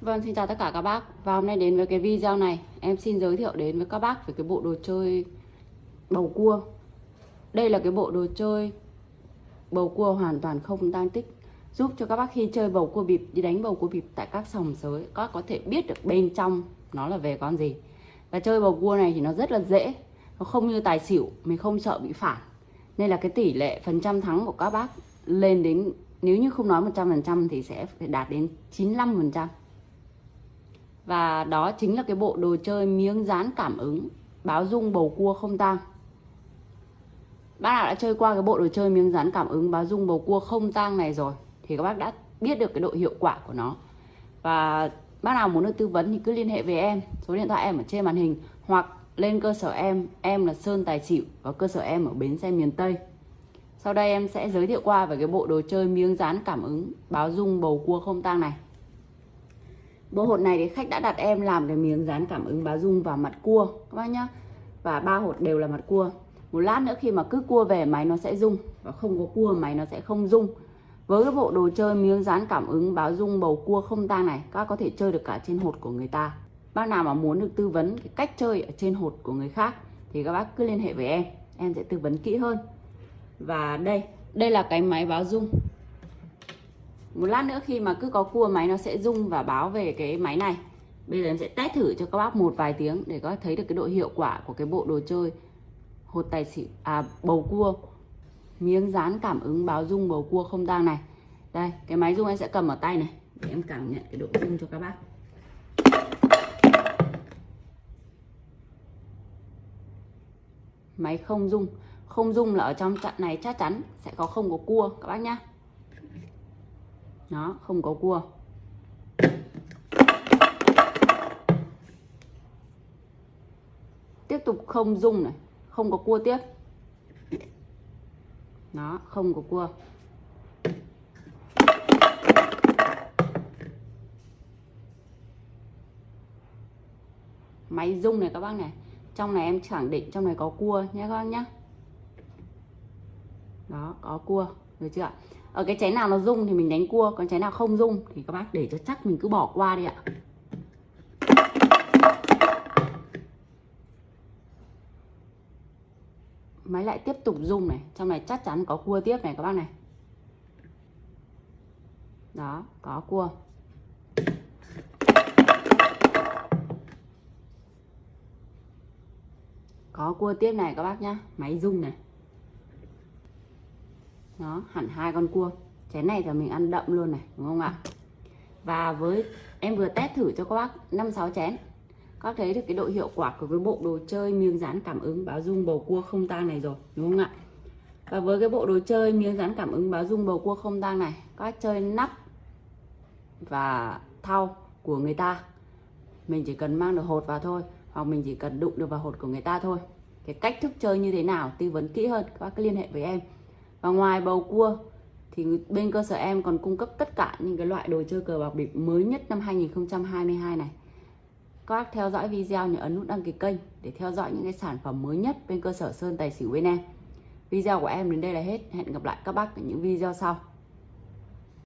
Vâng, xin chào tất cả các bác. Và hôm nay đến với cái video này. Em xin giới thiệu đến với các bác về cái bộ đồ chơi bầu cua. Đây là cái bộ đồ chơi bầu cua hoàn toàn không tăng tích. Giúp cho các bác khi chơi bầu cua bịp Đi đánh bầu cua bịp tại các sòng sới Các bác có thể biết được bên trong nó là về con gì. Và chơi bầu cua này thì nó rất là dễ. Nó không như tài xỉu Mình không sợ bị phản. Nên là cái tỷ lệ phần trăm thắng của các bác Lên đến nếu như không nói 100% thì sẽ phải đạt đến 95% và đó chính là cái bộ đồ chơi miếng dán cảm ứng, báo dung bầu cua không tang. Bác nào đã chơi qua cái bộ đồ chơi miếng dán cảm ứng, báo dung bầu cua không tang này rồi, thì các bác đã biết được cái độ hiệu quả của nó. Và bác nào muốn được tư vấn thì cứ liên hệ với em, số điện thoại em ở trên màn hình, hoặc lên cơ sở em em là Sơn Tài Xỉu và cơ sở em ở Bến Xe miền Tây. Sau đây em sẽ giới thiệu qua về cái bộ đồ chơi miếng dán cảm ứng, báo dung bầu cua không tang này. Bộ hột này thì khách đã đặt em làm cái miếng dán cảm ứng báo dung vào mặt cua các bác nhá. Và ba hột đều là mặt cua. Một lát nữa khi mà cứ cua về máy nó sẽ rung và không có cua máy nó sẽ không rung. Với cái bộ đồ chơi miếng dán cảm ứng báo dung bầu cua không tang này, các bác có thể chơi được cả trên hột của người ta. Bác nào mà muốn được tư vấn cái cách chơi ở trên hột của người khác thì các bác cứ liên hệ với em, em sẽ tư vấn kỹ hơn. Và đây, đây là cái máy báo dung một lát nữa khi mà cứ có cua, máy nó sẽ rung và báo về cái máy này. Bây giờ em sẽ test thử cho các bác một vài tiếng để có thấy được cái độ hiệu quả của cái bộ đồ chơi. Hột tài xỉu à bầu cua. Miếng dán cảm ứng báo rung bầu cua không tang này. Đây, cái máy rung em sẽ cầm ở tay này, để em cảm nhận cái độ rung cho các bác. Máy không rung. Không rung là ở trong trận này chắc chắn sẽ có không có cua, các bác nhá nó không có cua. Tiếp tục không dung này. Không có cua tiếp. Nó không có cua. Máy rung này các bác này. Trong này em khẳng định trong này có cua nhé các bác nhé. Đó, có cua. Được chưa ạ? Ở cái chén nào nó rung thì mình đánh cua, còn chén nào không rung thì các bác để cho chắc mình cứ bỏ qua đi ạ. Máy lại tiếp tục rung này, trong này chắc chắn có cua tiếp này các bác này. Đó, có cua. Có cua tiếp này các bác nhá, máy rung này nó hẳn hai con cua. Chén này là mình ăn đậm luôn này, đúng không ạ? Và với, em vừa test thử cho các bác năm sáu chén. Các thấy được cái độ hiệu quả của cái bộ đồ chơi miếng dán cảm ứng báo dung bầu cua không tang này rồi, đúng không ạ? Và với cái bộ đồ chơi miếng dán cảm ứng báo dung bầu cua không tang này, các chơi nắp và thau của người ta. Mình chỉ cần mang được hột vào thôi, hoặc mình chỉ cần đụng được vào hột của người ta thôi. Cái cách thức chơi như thế nào, tư vấn kỹ hơn, các bác cứ liên hệ với em và ngoài bầu cua, thì bên cơ sở em còn cung cấp tất cả những cái loại đồ chơi cờ bạc bịp mới nhất năm 2022 này. Các bác theo dõi video nhớ ấn nút đăng ký kênh để theo dõi những cái sản phẩm mới nhất bên cơ sở Sơn Tài Xỉu bên em. Video của em đến đây là hết. Hẹn gặp lại các bác ở những video sau.